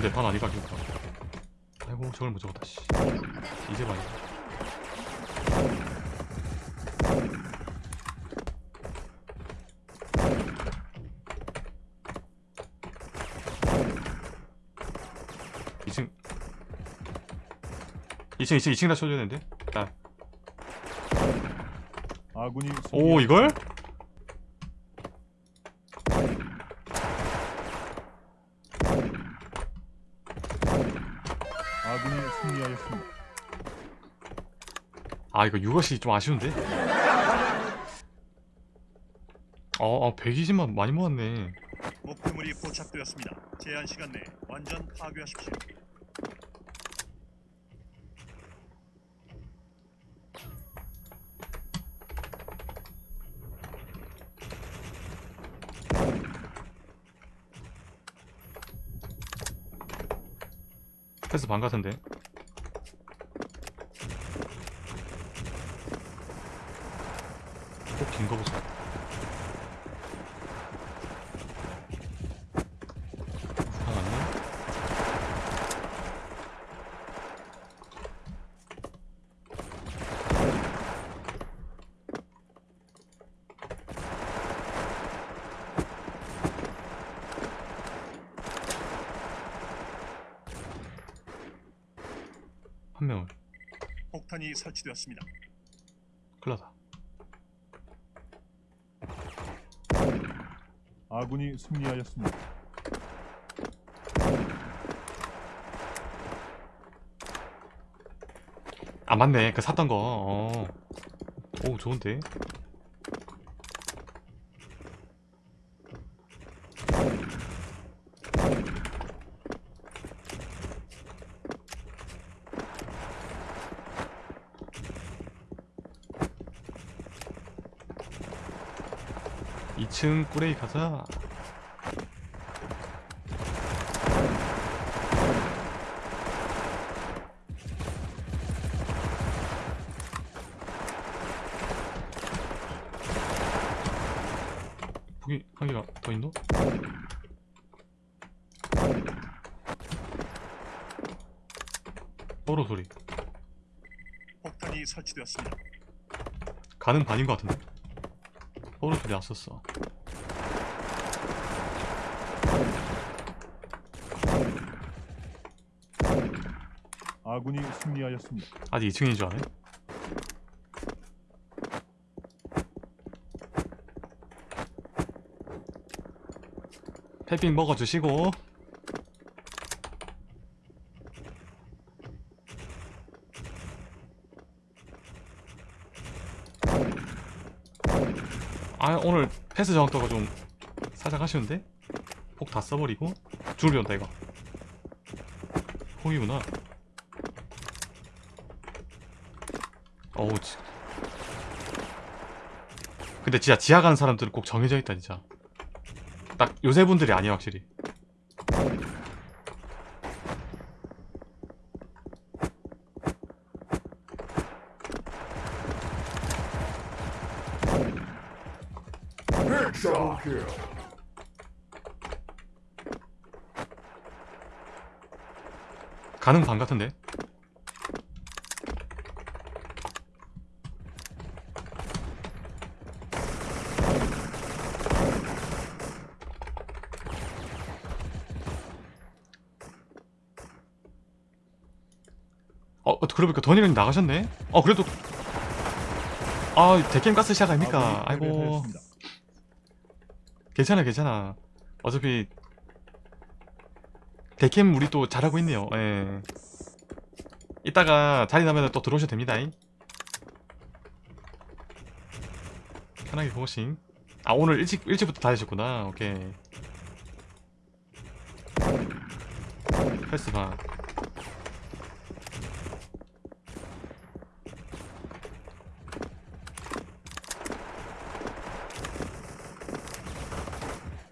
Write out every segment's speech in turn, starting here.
근데 반 아니가 기다 아이고 저걸 못 적었다 씨. 이제 봐야 이층이층이층이층다 쳐줘야 되는데? 자, 아군이 오. 이걸? 아군이 승리하였습니다. 아 이거 6것이 좀 아쉬운데? 어, 어 120만 많이 모았네 목표물이 포착되었습니다. 제한 시간 내에 완전 파괴하십시오. 패스 반 같은데 꼭 긴 거 보자 하나 왔네 한 명을 폭탄이 설치되었습니다. 클라다 아군이 승리하였습니다. 아 맞네 그 샀던 거 어. 오 좋은데 이층 꾸레이 가자 거기 한 개가 더 있노? 뽀로 소리 폭탄이 설치되었습니다. 가는 반인 것 같은데 소리 났었어. 아군이 승리하였습니다. 아직 2층인 줄 아네? 패빙 먹어주시고 아 패스 정확도가 좀 살짝 아쉬운데? 폭 다 써버리고? 줄이 온다 이거. 폭이구나. 어우 지... 근데 진짜 지하 가는 사람들은 꼭 정해져 있다 진짜. 딱 요새 분들이 아니야 확실히 가는 반 같은데 어, 어, 그러니까 더니랑 나가셨네? 어, 그래도. 아, 대캠 가스 시작 아닙니까? 아군이 아이고. 패배하였습니다. 괜찮아, 괜찮아. 어차피. 대캠 우리 또 잘하고 있네요. 예. 이따가 자리 나면 또 들어오셔도 됩니다. 잉. 편하게 고고싱. 아, 오늘 일찍, 일찍부터 다니셨구나. 오케이. 패스 반.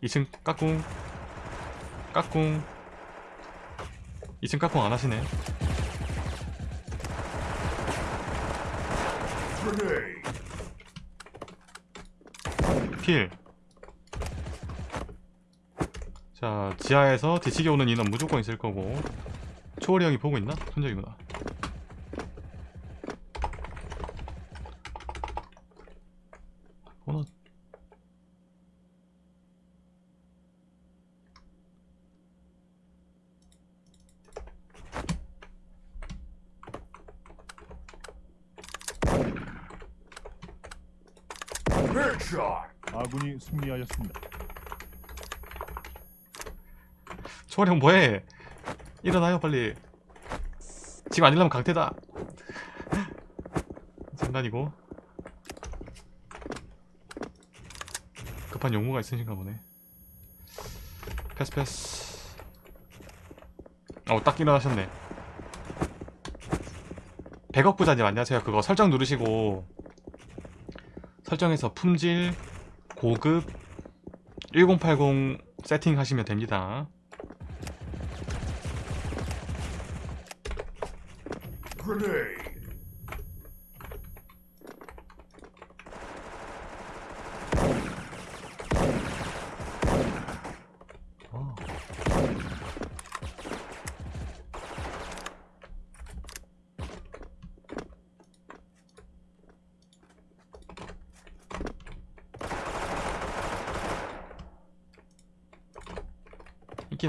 이층 까꿍 까꿍 2층 까꿍 안 하시네. 필. 자 지하에서 뒤치기 오는 인원 무조건 있을 거고. 초월이 형이 보고 있나? 손적이구나 아군이 승리하였습니다. 초월이 형 뭐해? 일어나요 빨리. 지금 안 일어나면 강태다. 장난이고. 급한 용무가 있으신가 보네. 패스 패스. 어딱 일어나셨네. 100억 부자님 안녕하세요 그거 설정 누르시고 설정에서 품질 고급 1080 세팅하시면 됩니다 어.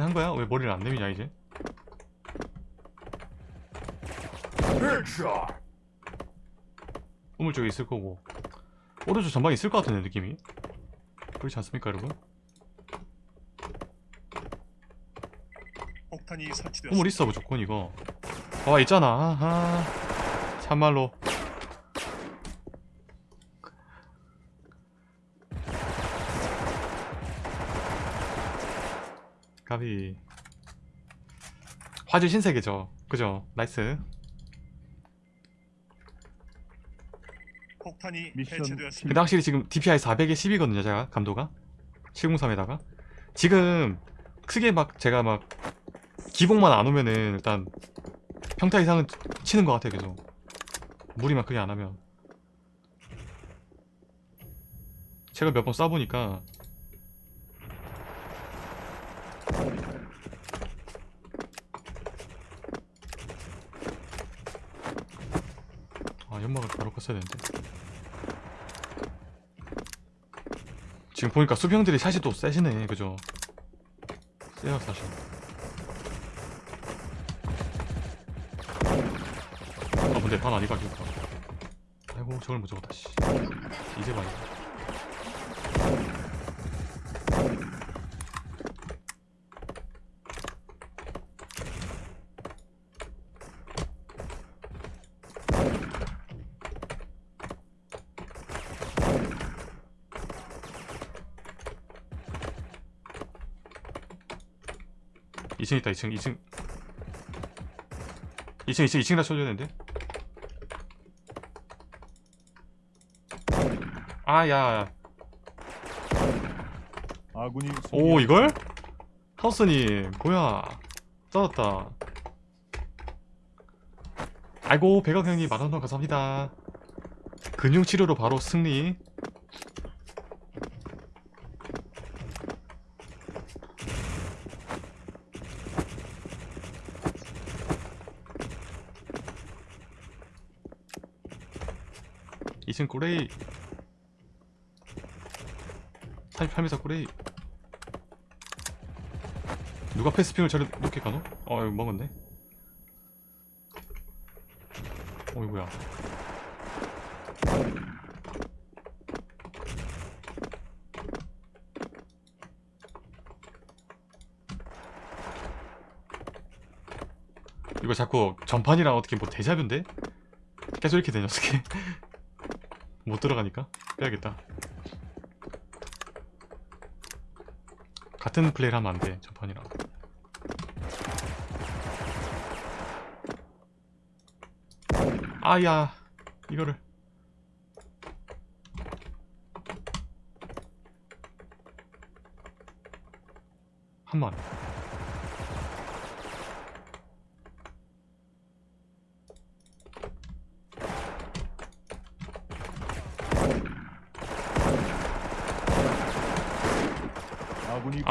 한 거야? 왜 머리를 안 내미냐 이제? 우물 쪽에 있을 거고 오른쪽 전방에 있을 것 같은데 느낌이 그렇지 않습니까 여러분? 폭탄이 우물. 있어 무조건 이거 봐봐 있잖아 아하 참말로 가비 화질 신세계죠. 그죠? nice. 폭탄이 미션 해체되었습니다. 근데 확실히 지금 DPI 400에 10이거든요 제가 감도가. 703에다가. 지금 크게 막 제가 막 기복만 안 오면은 일단 평타 이상은 치는 것 같아요 계속. 무리만 크게 안 하면. 제가 몇 번 쏴보니까 연막을 바로 껐어야 되는데. 지금 보니까 수병들이 사실 또 세시네 그죠? 세요 사실. 아 근데 반 아니가 기까 아이고 저걸 못 잡았다 씨. 이제 반이다. 2층 있다 2층 2층. 2층 2층 2층 다 쳐줘야 되는데. 아야. 아군이 오 이걸? 하우스님 뭐야. 떨었다. 아이고 백악형님 만원동 감사합니다. 근육치료로 바로 승리. 이층 꼬레이. 38m 꼬레이. 누가 패스핑을 저리 높게 가노? 어 이거 먹었네. 어 이거 뭐야? 이거 자꾸 전판이랑 어떻게 뭐 대자뷰인데? 계속 이렇게 되냐 어떻게 못 들어가니까 빼야겠다. 같은 플레이를 하면 안돼 전판이랑. 아야 이거를. 한번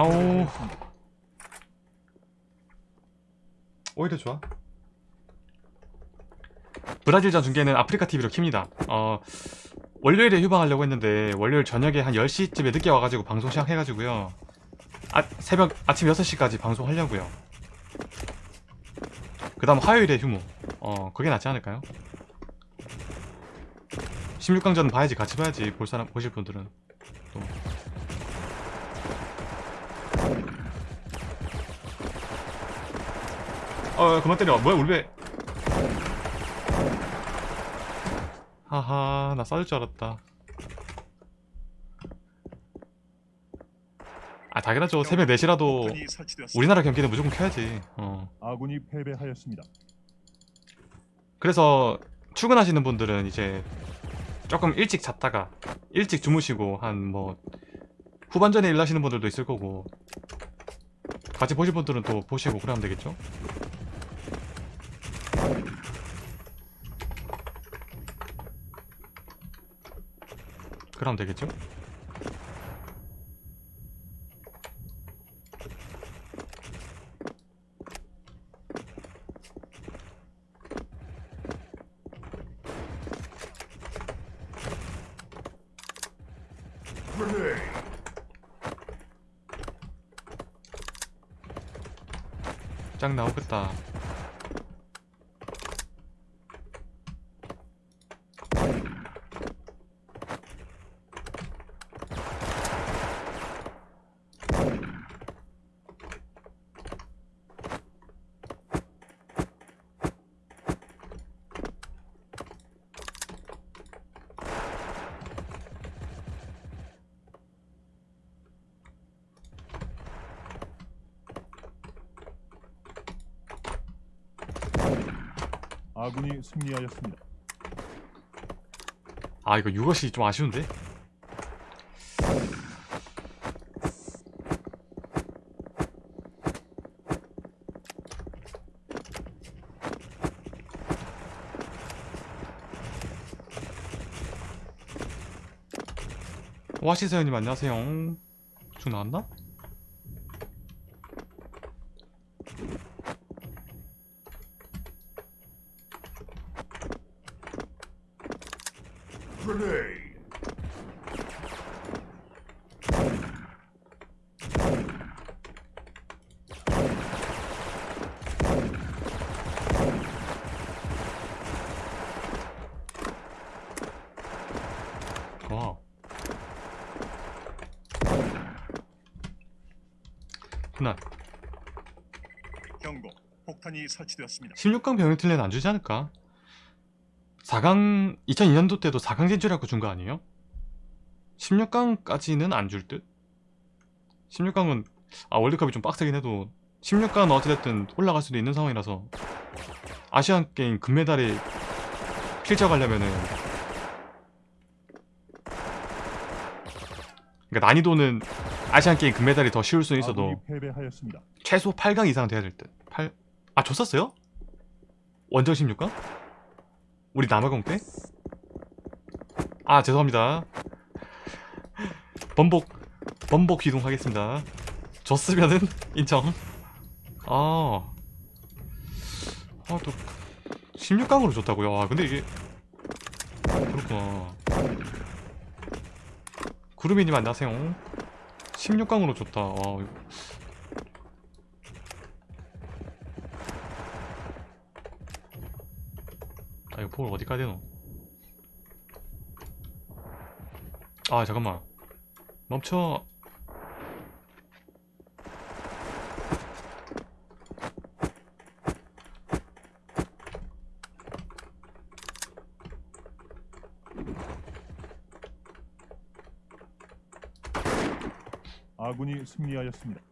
아우. 오히려 좋아. 브라질전 중계는 아프리카TV로 킵니다. 어, 월요일에 휴방하려고 했는데 월요일 저녁에 한 10시쯤에 늦게 와가지고 방송 시작해가지고요. 아, 새벽 아침 6시까지 방송하려고요. 그 다음 화요일에 휴무. 어 그게 낫지 않을까요? 16강전 봐야지. 같이 봐야지. 볼 사람 보실 분들은. 어, 그만 때려. 뭐야, 우리 왜? 하하, 나 쏴줄 줄 알았다. 아, 당연하죠. 새벽 4시라도 폭탄이 설치되었습니다. 우리나라 경기는 무조건 켜야지. 어. 아군이 패배하였습니다. 그래서 출근하시는 분들은 이제 조금 일찍 잤다가 일찍 주무시고 한 뭐 후반전에 일 하시는 분들도 있을 거고 같이 보실 분들은 또 보시고 그러면 되겠죠? 그럼 되겠죠? 짱 나오겠다. 아군이 승리하였습니다. 아 이거 6것이 좀 아쉬운데? 와시세요님 안녕하세요 쭉 나왔나? 와 훈안 경고. 폭탄이 설치되었습니다. 16강 병역틀레는 안 주지 않을까? 4강 2002년도 때도 4강 진출하고 준 거 아니에요? 16강까지는 안 줄 듯? 16강은 아 월드컵이 좀 빡세긴 해도 16강은 어찌됐든 올라갈 수도 있는 상황이라서 아시안 게임 금메달에 필적하려면은 그러니까 난이도는 아시안 게임 금메달이 더 쉬울 수는 있어도. 최소 8강 이상 돼야 될 듯. 8... 아 줬었어요? 원정 16강? 우리 남아공 때? 아 죄송합니다. 번복 번복 기동하겠습니다. 줬으면은 인정. 아, 아또 16강으로 줬다고요. 아 근데 이게 그렇구나. 구루미님 안녕하세요. 16강으로 줬다. 아, 볼 어디까지 되노? 아 잠깐만 멈춰 아군이 승리하였습니다.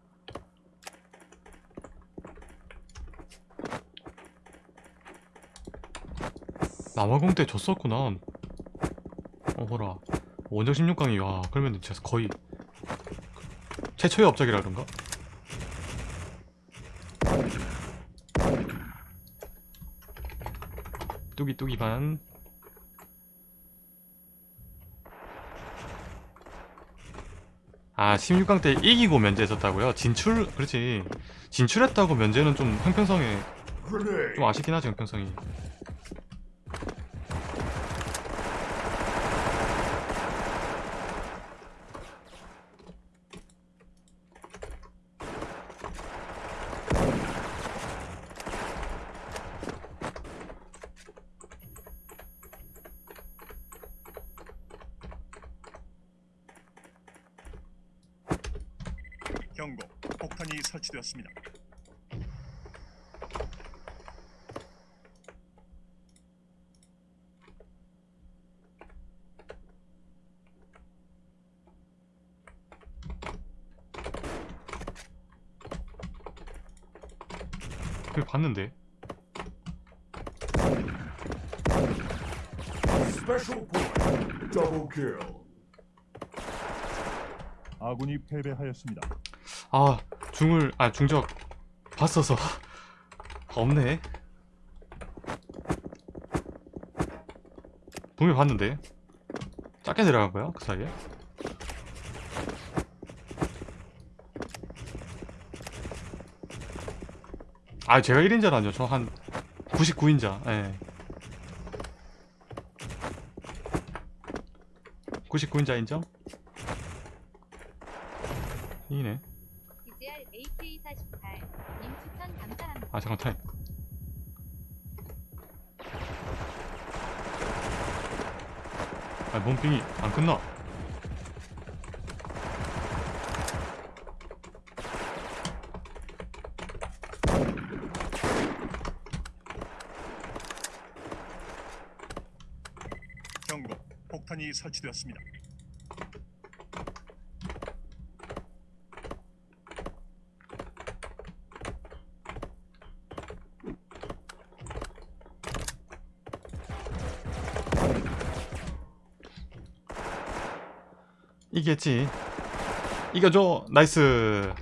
남아공 때 졌었구나 어허라 원정 16강이 와 그러면 진짜 거의 최초의 업적이라 그런가? 뚜기 뚜기 반 아, 16강 때 이기고 면제했었다고요? 진출, 그렇지. 진출했다고 면제는 좀 형평성에 좀 아쉽긴 하죠 형평성이 경고. 폭탄이 설치되었습니다. 그걸 봤는데. 아군이 패배하였습니다. 아 중을 아 중적 봤어서. 없네. 분명히 봤는데. 작게 내려간 거야 그 사이에? 아 제가 1인자라뇨. 저한 99인자. 예. 99인자 인정? 이네 아 잠깐 타임 아 몸빙이 안 끝나 경고. 폭탄이 설치되었습니다. 이겼지 이겨줘 나이스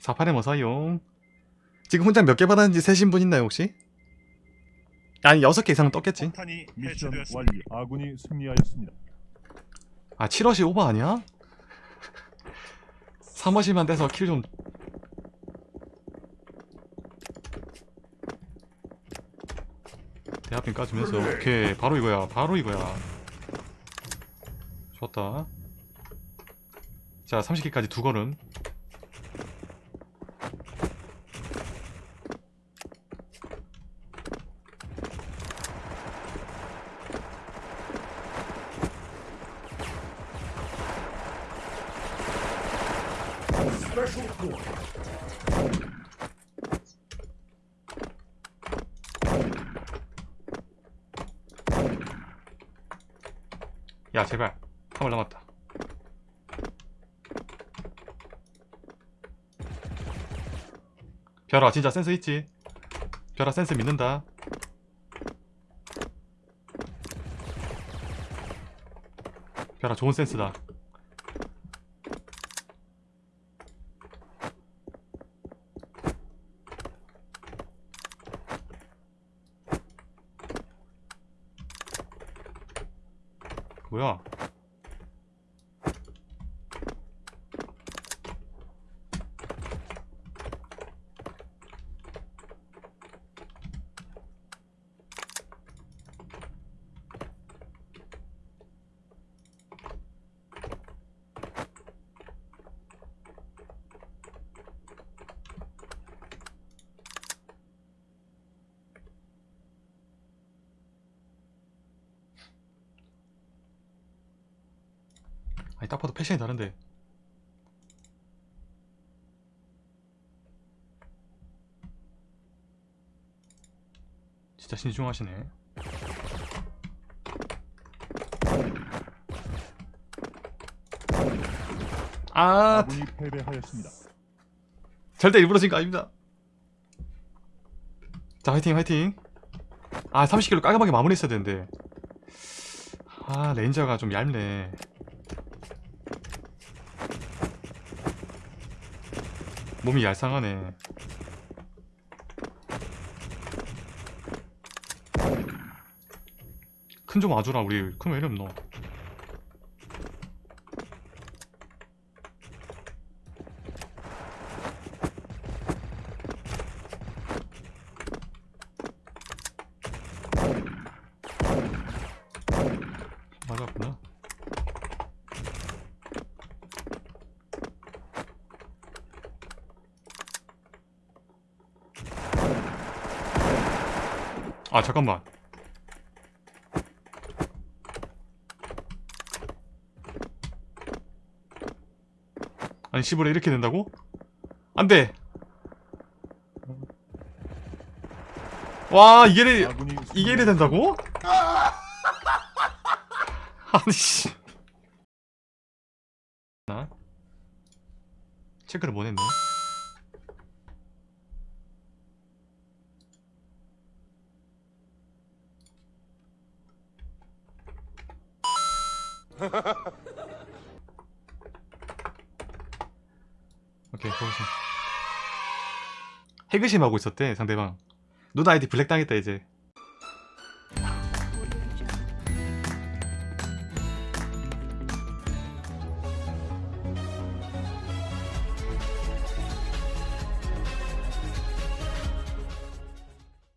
48에 뭐 사용 지금 혼자 몇 개 받았는지 세신 분 있나요 혹시? 아니 6개 이상은 떴겠지 미션. 완료. 아군이 승리하였습니다. 아 7월시 오버 아니야? 3월시만 돼서 킬 좀 대합빈 까주면서. 오케이. 바로 이거야. 바로 이거야. 좋았다. 자 30개까지 두 걸음 야 제발. 한발 남았다. 별아 진짜 센스 있지? 별아 센스 믿는다. 별아 좋은 센스다 아 패션이 다른데. 진짜 신중하시네. 아 아군이 패배하였습니다. 절대 일부러 진거 아닙니다. 자 화이팅 화이팅. 아 30kg 깔끔하게 마무리 했어야 되는데. 아 레인저가 좀 얇네 몸이 얄쌍하네. 큰 좀 와주라 우리. 큰 왜 이름 너 아 잠깐만 아니 시부레 이렇게 된다고? 안돼 와 이게 돼 아군이 이게 이래 된다고? 아니 씨. 나 체크를 못 했네. 오케이, 거기서. 해그심 하고 있었대, 상대방. 누나 아이디 블랙 당했다, 이제.